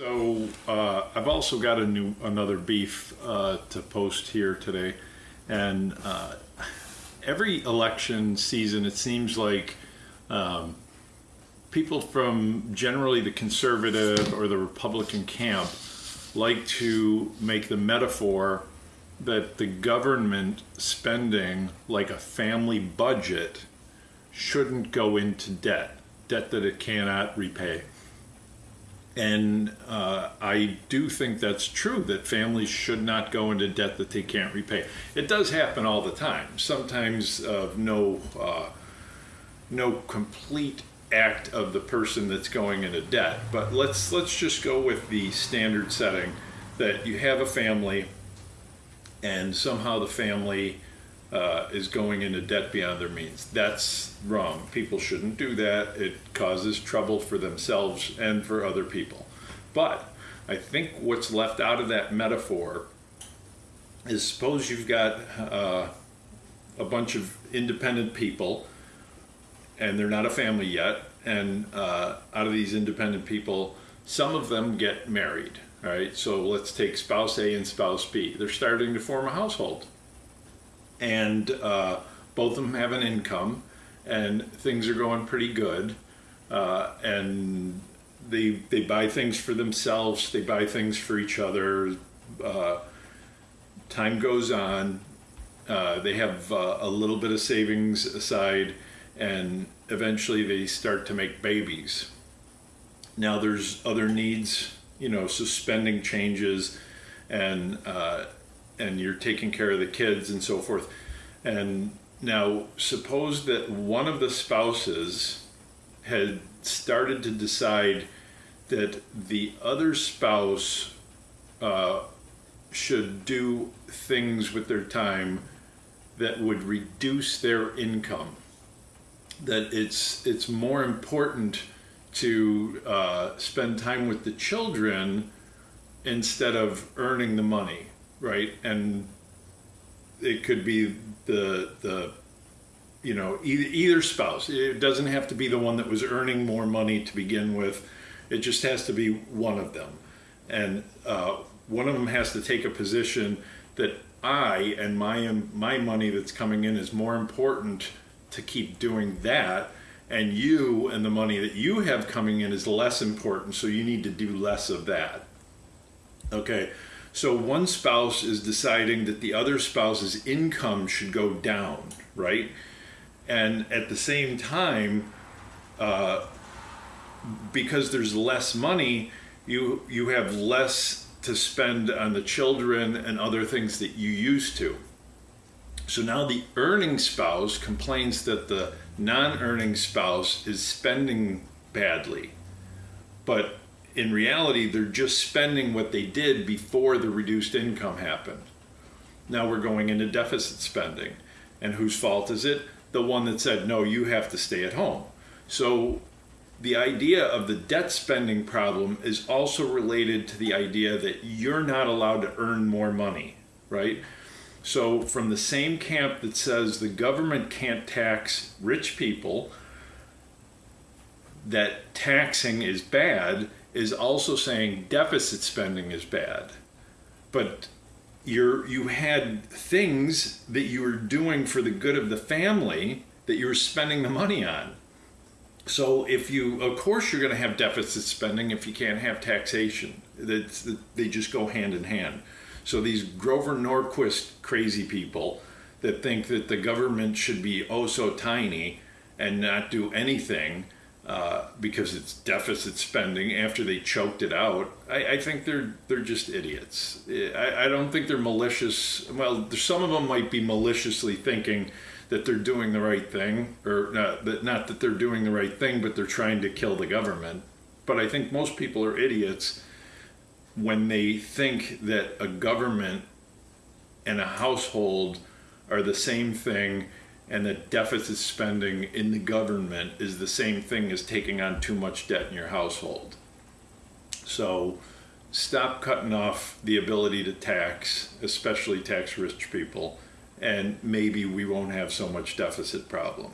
So uh, I've also got a new another beef uh, to post here today, and uh, every election season it seems like um, people from generally the conservative or the Republican camp like to make the metaphor that the government spending like a family budget shouldn't go into debt, debt that it cannot repay. And uh, I do think that's true that families should not go into debt that they can't repay. It does happen all the time. Sometimes of no uh, no complete act of the person that's going into debt. But let's let's just go with the standard setting that you have a family, and somehow the family uh, is going into debt beyond their means. That's wrong. People shouldn't do that. It causes trouble for themselves and for other people. But I think what's left out of that metaphor is suppose you've got uh, a bunch of independent people and they're not a family yet. And uh, out of these independent people, some of them get married. All right, so let's take spouse A and spouse B. They're starting to form a household and uh, both of them have an income, and things are going pretty good. Uh, and they they buy things for themselves, they buy things for each other. Uh, time goes on, uh, they have uh, a little bit of savings aside, and eventually they start to make babies. Now there's other needs, you know, so spending changes, and uh, and you're taking care of the kids and so forth. And now, suppose that one of the spouses had started to decide that the other spouse uh, should do things with their time that would reduce their income. That it's it's more important to uh, spend time with the children instead of earning the money right? And it could be the the you know either, either spouse. It doesn't have to be the one that was earning more money to begin with. It just has to be one of them, and uh, one of them has to take a position that I and my my money that's coming in is more important to keep doing that and you and the money that you have coming in is less important so you need to do less of that okay so one spouse is deciding that the other spouse's income should go down, right? And at the same time, uh, because there's less money, you you have less to spend on the children and other things that you used to. So now the earning spouse complains that the non-earning spouse is spending badly. But in reality, they're just spending what they did before the reduced income happened. Now we're going into deficit spending. And whose fault is it? The one that said, no, you have to stay at home. So the idea of the debt spending problem is also related to the idea that you're not allowed to earn more money, right? So, from the same camp that says the government can't tax rich people, that taxing is bad, is also saying deficit spending is bad. But you're, you had things that you were doing for the good of the family that you were spending the money on. So if you, of course, you're going to have deficit spending if you can't have taxation. That's, they just go hand in hand. So these Grover Norquist crazy people that think that the government should be oh so tiny and not do anything uh, because it's deficit spending after they choked it out. I, I think they're they're just idiots. I, I, don't think they're malicious. Well, some of them might be maliciously thinking that they're doing the right thing, or not that not that they're doing the right thing, but they're trying to kill the government. But I think most people are idiots when they think that a government and a household are the same thing and that deficit spending in the government is the same thing as taking on too much debt in your household. So stop cutting off the ability to tax, especially tax rich people, and maybe we won't have so much deficit problem.